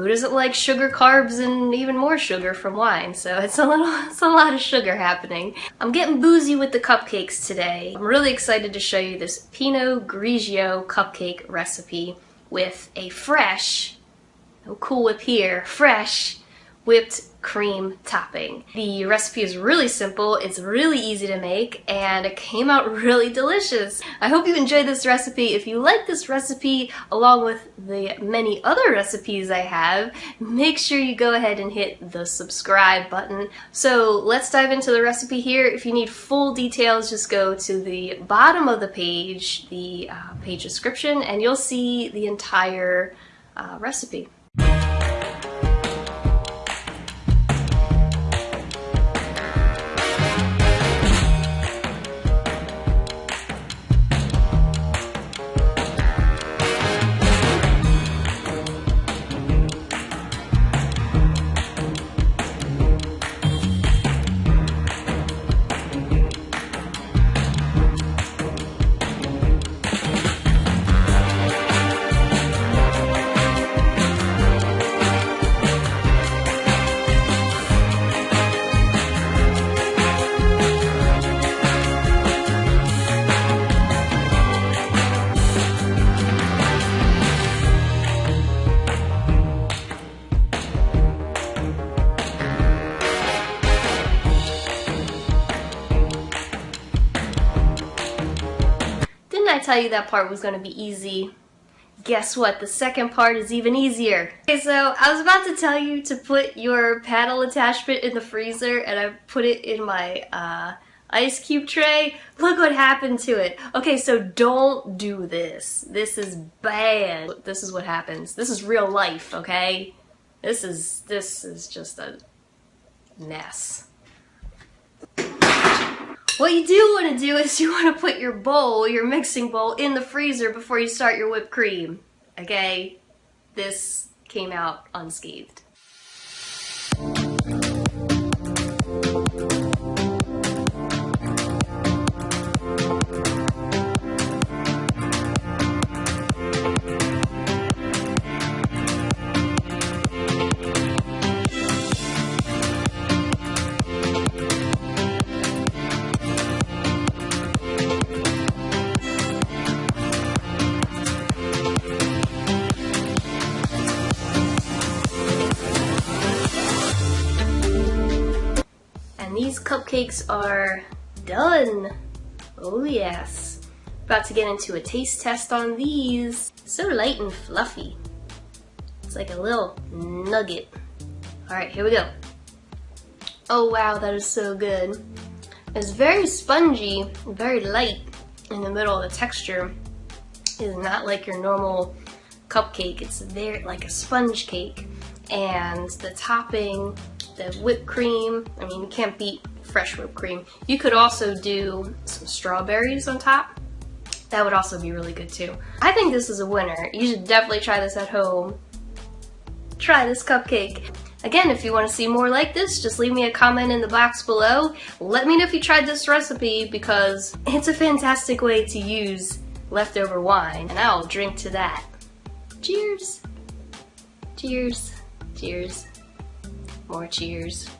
who doesn't like sugar, carbs, and even more sugar from wine? So it's a little, it's a lot of sugar happening. I'm getting boozy with the cupcakes today. I'm really excited to show you this Pinot Grigio cupcake recipe with a fresh, no Cool Whip here, fresh whipped cream topping. The recipe is really simple, it's really easy to make, and it came out really delicious. I hope you enjoyed this recipe. If you like this recipe, along with the many other recipes I have, make sure you go ahead and hit the subscribe button. So let's dive into the recipe here. If you need full details, just go to the bottom of the page, the uh, page description, and you'll see the entire uh, recipe. I tell you that part was going to be easy? Guess what? The second part is even easier. Okay, so I was about to tell you to put your paddle attachment in the freezer and I put it in my uh, ice cube tray. Look what happened to it. Okay, so don't do this. This is bad. This is what happens. This is real life, okay? This is, this is just a mess. What you do want to do is you want to put your bowl, your mixing bowl, in the freezer before you start your whipped cream. Okay? This came out unscathed. These cupcakes are done. Oh yes. About to get into a taste test on these. So light and fluffy. It's like a little nugget. Alright, here we go. Oh wow, that is so good. It's very spongy, very light in the middle of the texture. It's not like your normal cupcake. It's very like a sponge cake. And the topping the whipped cream. I mean, you can't beat fresh whipped cream. You could also do some strawberries on top. That would also be really good too. I think this is a winner. You should definitely try this at home. Try this cupcake. Again, if you want to see more like this, just leave me a comment in the box below. Let me know if you tried this recipe because it's a fantastic way to use leftover wine and I'll drink to that. Cheers! Cheers! Cheers! More cheers.